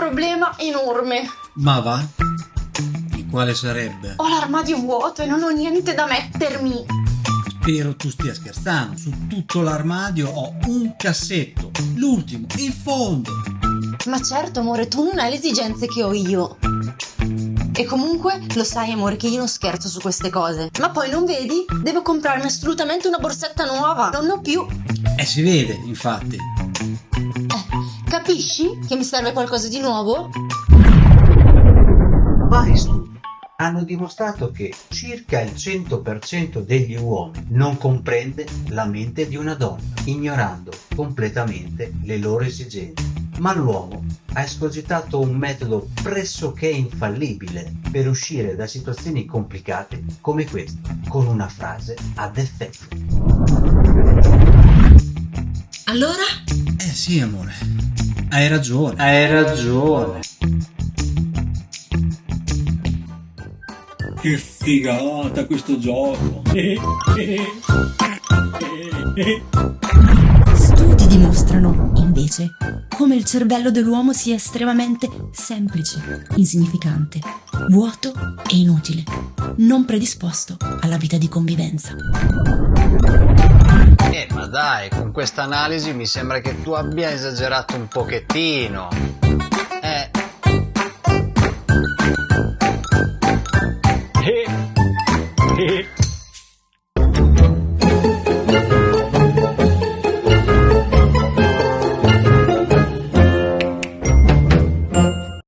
problema enorme. Ma va? E quale sarebbe? Ho l'armadio vuoto e non ho niente da mettermi. Spero tu stia scherzando. Su tutto l'armadio ho un cassetto. L'ultimo, il fondo. Ma certo, amore, tu non hai le esigenze che ho io. E comunque lo sai, amore, che io non scherzo su queste cose. Ma poi non vedi? Devo comprarmi assolutamente una borsetta nuova. Non ho più. E si vede, infatti. Capisci che mi serve qualcosa di nuovo? Vari studi hanno dimostrato che circa il 100% degli uomini non comprende la mente di una donna, ignorando completamente le loro esigenze. Ma l'uomo ha escogitato un metodo pressoché infallibile per uscire da situazioni complicate come questa, con una frase ad effetto. Allora? Eh sì, amore. Hai ragione. Hai ragione. Che figata questo gioco! Studi dimostrano, invece, come il cervello dell'uomo sia estremamente semplice, insignificante, vuoto e inutile, non predisposto alla vita di convivenza. Dai, con questa analisi mi sembra che tu abbia esagerato un pochettino.